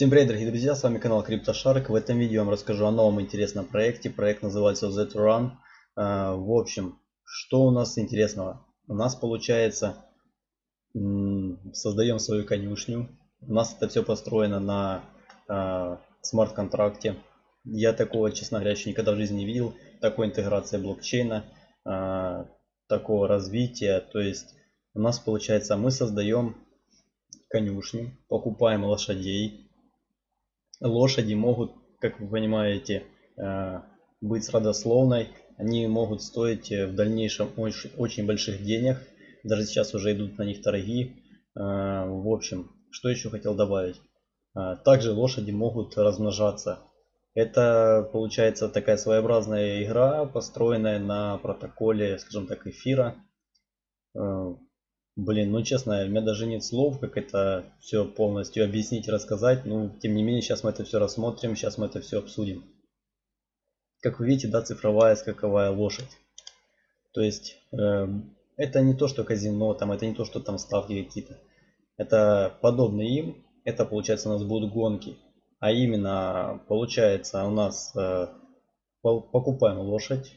Всем привет, дорогие друзья, с вами канал CryptoShark. В этом видео я вам расскажу о новом интересном проекте. Проект называется Z-Run. А, в общем, что у нас интересного? У нас получается, создаем свою конюшню. У нас это все построено на а, смарт-контракте. Я такого, честно говоря, еще никогда в жизни не видел. Такой интеграции блокчейна, а, такого развития. То есть у нас получается, мы создаем конюшню, покупаем лошадей, лошади могут, как вы понимаете, э, быть родословной. Они могут стоить э, в дальнейшем очень, очень больших денег. Даже сейчас уже идут на них торги. Э, в общем, что еще хотел добавить. Также лошади могут размножаться. Это получается такая своеобразная игра, построенная на протоколе, скажем так, эфира. Блин, ну честно, у меня даже нет слов, как это все полностью объяснить, рассказать. Ну, тем не менее, сейчас мы это все рассмотрим, сейчас мы это все обсудим. Как вы видите, да, цифровая скаковая лошадь. То есть, э, это не то, что казино, там, это не то, что там ставки какие-то. Это подобно им, это получается у нас будут гонки. А именно, получается у нас э, покупаем лошадь,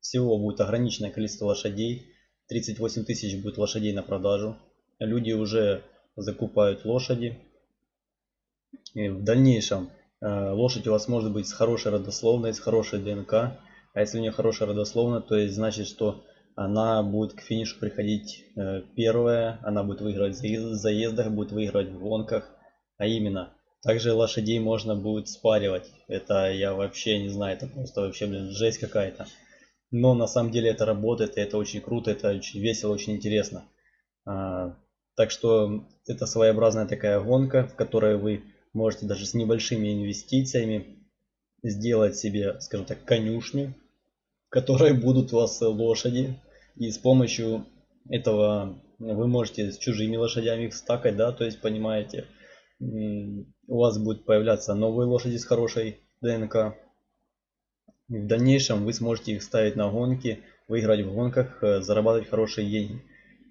всего будет ограниченное количество лошадей 38 тысяч будет лошадей на продажу. Люди уже закупают лошади. И в дальнейшем э, лошадь у вас может быть с хорошей родословной, с хорошей ДНК. А если у нее хорошая родословная, то есть значит, что она будет к финишу приходить э, первая, она будет выигрывать в заездах, будет выигрывать в гонках. А именно, также лошадей можно будет спаривать. Это я вообще не знаю, это просто вообще, блин, жесть какая-то. Но на самом деле это работает, и это очень круто, это очень весело, очень интересно. А, так что это своеобразная такая гонка, в которой вы можете даже с небольшими инвестициями сделать себе, скажем так, конюшню, в которой будут у вас лошади. И с помощью этого вы можете с чужими лошадями их стакать, да, то есть понимаете, у вас будут появляться новые лошади с хорошей ДНК, в дальнейшем вы сможете их ставить на гонки, выиграть в гонках, э, зарабатывать хорошие деньги.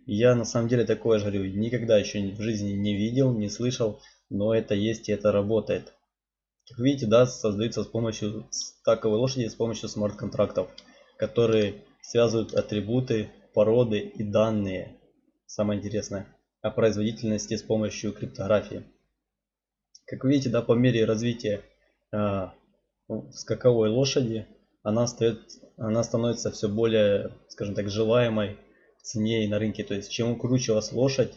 Я на самом деле такое же говорю, никогда еще в жизни не видел, не слышал, но это есть и это работает. Как видите, да, создается с помощью стаковой лошади, с помощью смарт-контрактов, которые связывают атрибуты, породы и данные. Самое интересное. О производительности с помощью криптографии. Как видите, да, по мере развития а, скаковой лошади, она, стоит, она становится все более, скажем так, желаемой в цене на рынке. То есть, чем круче у вас лошадь,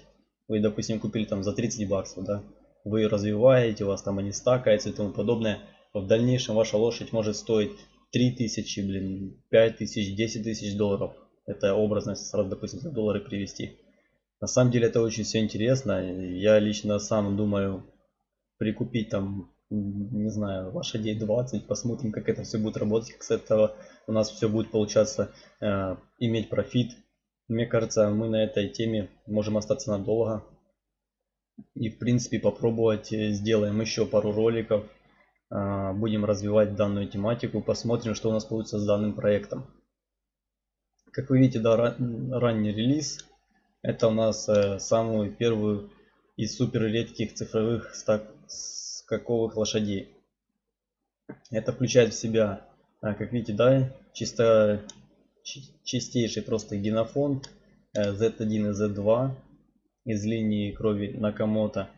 вы, допустим, купили там за 30 баксов, да, вы ее развиваете, у вас там они стакаются и тому подобное, в дальнейшем ваша лошадь может стоить 3000, блин, 5000, 10 тысяч долларов. Это образно, сразу, допустим, за доллары привести. На самом деле это очень все интересно. Я лично сам думаю прикупить там не знаю, лошадей 20, посмотрим, как это все будет работать, как с этого у нас все будет получаться э, иметь профит. Мне кажется, мы на этой теме можем остаться надолго. И в принципе попробовать э, сделаем еще пару роликов. Э, будем развивать данную тематику, посмотрим, что у нас получится с данным проектом. Как вы видите, да, ранний релиз. Это у нас э, самую первую из супер редких цифровых стак скаковых лошадей. Это включает в себя, а, как видите, да, чисто чистейший просто генофонд Z1 э, и Z2 из линии крови Накамото.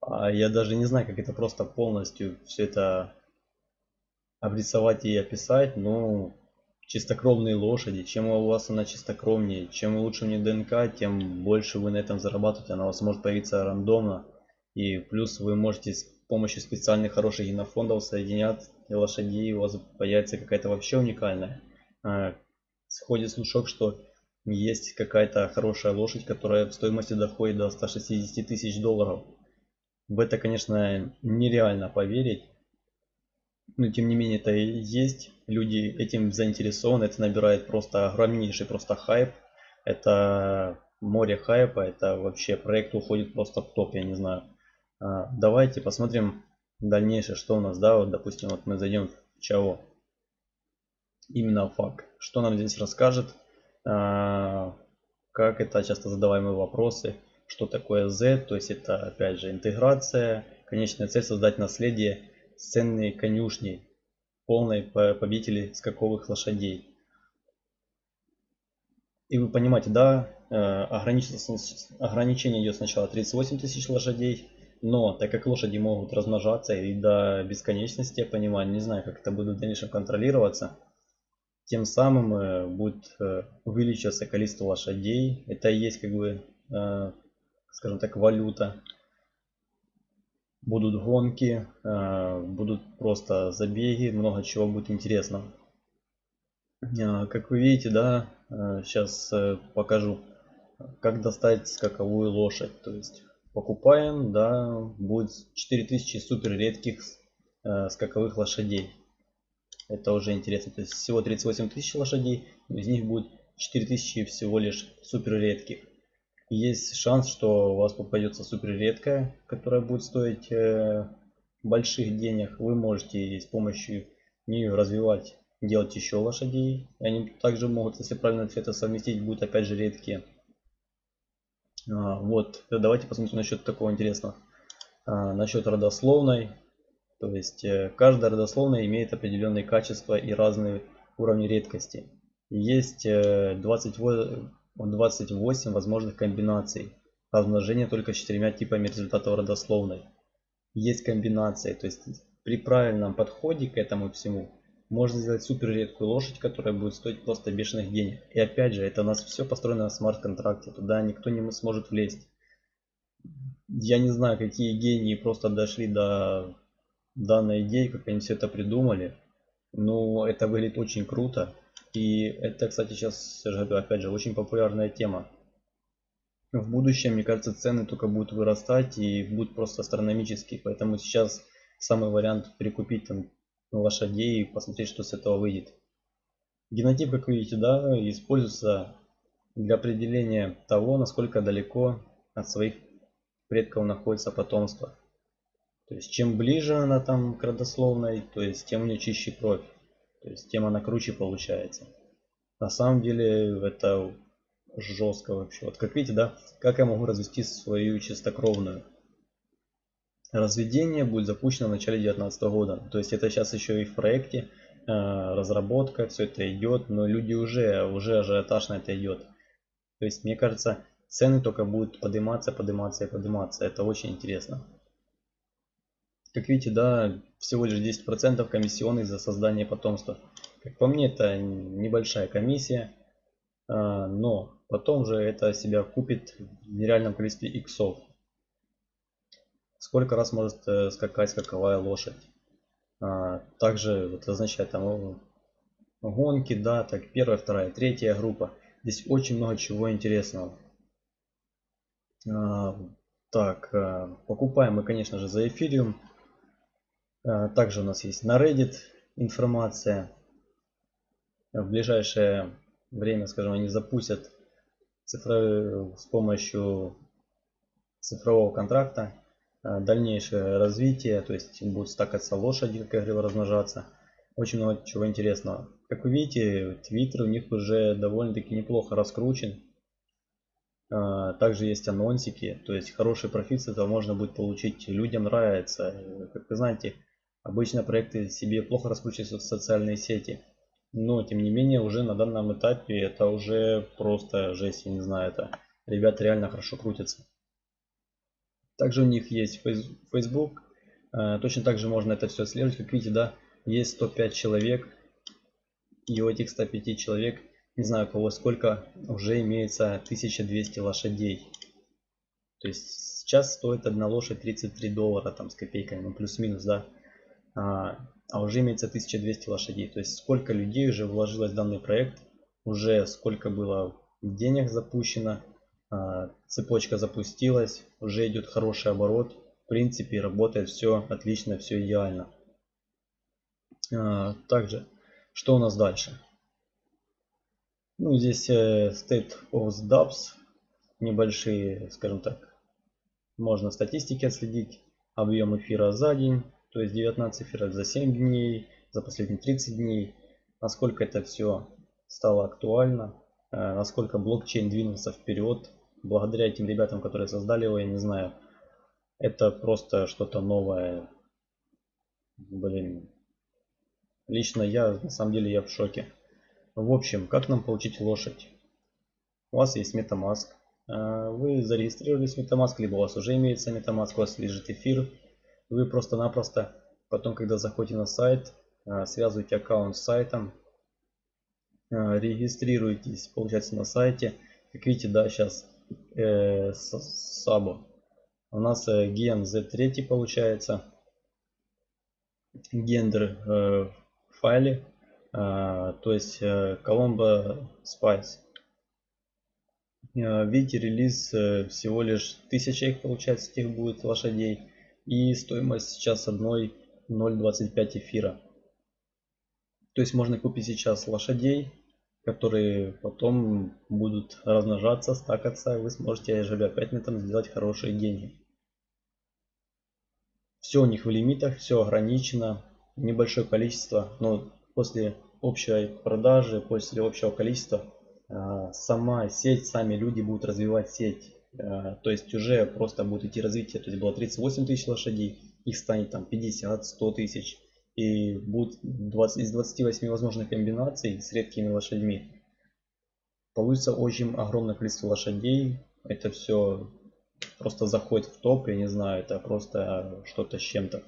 А я даже не знаю, как это просто полностью все это обрисовать и описать, но чистокровные лошади, чем у вас она чистокровнее, чем лучше у нее ДНК, тем больше вы на этом зарабатываете, она у вас может появиться рандомно. И плюс вы можете помощью специальных хороших генофондов соединят лошадей, у вас появится какая-то вообще уникальная. А, сходит слушок, что есть какая-то хорошая лошадь, которая в стоимости доходит до 160 тысяч долларов. В это, конечно, нереально поверить. Но тем не менее это и есть. Люди этим заинтересованы. Это набирает просто огромнейший просто хайп. Это море хайпа. Это вообще проект уходит просто в топ, я не знаю. А, давайте посмотрим дальнейшее, что у нас, да, вот, допустим, вот мы зайдем в Чао, именно факт, что нам здесь расскажет, а, как это часто задаваемые вопросы, что такое Z, то есть это опять же интеграция, Конечная цель создать наследие ценной конюшни, полной победителей скаковых лошадей. И вы понимаете, да, э, ограничение идет сначала 38 тысяч лошадей, но так как лошади могут размножаться и до бесконечности, я понимаю, не знаю, как это будет в дальнейшем контролироваться, тем самым э, будет э, увеличиваться количество лошадей. Это и есть как бы, скажем так, валюта. Будут гонки, будут просто забеги, много чего будет интересно. Как вы видите, да, сейчас покажу, как достать скаковую лошадь. То есть покупаем, да, будет 4000 супер редких э, скаковых лошадей. Это уже интересно. То есть всего 38 тысяч лошадей, из них будет 4000 всего лишь супер редких. Есть шанс, что у вас попадется супер редкая, которая будет стоить э, больших денег. Вы можете с помощью нее развивать, делать еще лошадей. Они также могут, если правильно это совместить, будут опять же редкие. А, вот, давайте посмотрим насчет такого интересного. А, насчет родословной. То есть э, каждая родословная имеет определенные качества и разные уровни редкости. Есть 28, э, 28 возможных комбинаций размножения только четырьмя типами результатов родословной. Есть комбинации, то есть при правильном подходе к этому всему можно сделать супер редкую лошадь, которая будет стоить просто бешеных денег. И опять же, это у нас все построено на смарт-контракте. Туда никто не сможет влезть. Я не знаю, какие гении просто дошли до данной идеи, как они все это придумали. Но это выглядит очень круто. И это, кстати, сейчас, опять же, очень популярная тема. В будущем, мне кажется, цены только будут вырастать и будут просто астрономические. Поэтому сейчас самый вариант прикупить там лошадей и посмотреть, что с этого выйдет. Генотип, как видите, да, используется для определения того, насколько далеко от своих предков находится потомство. То есть чем ближе она там к родословной, то есть тем у нее чище кровь. То есть тем она круче получается. На самом деле это жестко вообще. Вот как видите, да, как я могу развести свою чистокровную. Разведение будет запущено в начале 2019 года. То есть это сейчас еще и в проекте, э, разработка, все это идет, но люди уже, уже ажиотаж на это идет. То есть мне кажется, цены только будут подниматься, подниматься и подниматься. Это очень интересно. Как видите, да, всего лишь 10% комиссионных за создание потомства. Как по мне, это небольшая комиссия, э, но потом же это себя купит в нереальном количестве иксов сколько раз может э, скакать скаковая лошадь. А, также вот означает там гонки, да, так первая, вторая, третья группа. Здесь очень много чего интересного. А, так, а, покупаем мы, конечно же, за эфириум. Также у нас есть на Reddit информация. В ближайшее время, скажем, они запустят цифровые, с помощью цифрового контракта Э, дальнейшее развитие, то есть будут стакаться лошади, как я говорил, размножаться. Очень много чего интересного. Как вы видите, Twitter у них уже довольно-таки неплохо раскручен. Э, также есть анонсики, то есть хороший профит с этого можно будет получить. Людям нравится. Как вы знаете, обычно проекты себе плохо раскручиваются в социальные сети. Но, тем не менее, уже на данном этапе это уже просто жесть, я не знаю, это ребята реально хорошо крутятся. Также у них есть Facebook. Э, точно так же можно это все отслеживать. Как видите, да, есть 105 человек. И у этих 105 человек, не знаю кого сколько, уже имеется 1200 лошадей. То есть сейчас стоит одна лошадь 33 доллара там с копейками, ну плюс-минус, да. А, а уже имеется 1200 лошадей. То есть сколько людей уже вложилось в данный проект, уже сколько было денег запущено, цепочка запустилась, уже идет хороший оборот. В принципе, работает все отлично, все идеально. А, также, что у нас дальше? Ну, здесь э, State of Dubs, небольшие, скажем так, можно статистики отследить. Объем эфира за день, то есть 19 эфиров за 7 дней, за последние 30 дней. Насколько это все стало актуально, э, насколько блокчейн двинулся вперед благодаря этим ребятам, которые создали его, я не знаю, Это просто что-то новое. Блин. Лично я, на самом деле, я в шоке. В общем, как нам получить лошадь? У вас есть MetaMask. А, вы зарегистрировались в MetaMask, либо у вас уже имеется MetaMask, у вас лежит эфир. Вы просто-напросто потом, когда заходите на сайт, а, связываете аккаунт с сайтом, а, регистрируетесь, получается, на сайте. Как видите, да, сейчас э, Сабо. У нас э, ген Z3 получается. Гендер э, в файле. Э, то есть э, Colombo Spice. Э, видите, релиз э, всего лишь 1000 их получается, этих будет лошадей. И стоимость сейчас одной 0.25 эфира. То есть можно купить сейчас лошадей которые потом будут размножаться, стакаться, вы сможете живя 5 метров сделать хорошие деньги. Все у них в лимитах, все ограничено, небольшое количество, но после общей продажи, после общего количества, а, сама сеть, сами люди будут развивать сеть. А, то есть уже просто будет идти развитие. То есть было 38 тысяч лошадей, их станет там 50, 100 тысяч и будет 20, из 28 возможных комбинаций с редкими лошадьми. Получится очень огромное количество лошадей. Это все просто заходит в топ, я не знаю, это просто что-то с чем-то.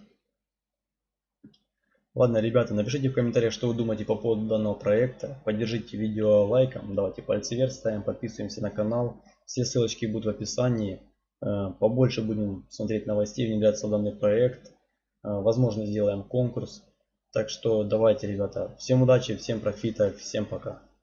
Ладно, ребята, напишите в комментариях, что вы думаете по поводу данного проекта. Поддержите видео лайком, давайте пальцы вверх ставим, подписываемся на канал. Все ссылочки будут в описании. Э, побольше будем смотреть новостей, внедряться в данный проект. А, возможно, сделаем конкурс. Так что давайте, ребята, всем удачи, всем профита, всем пока.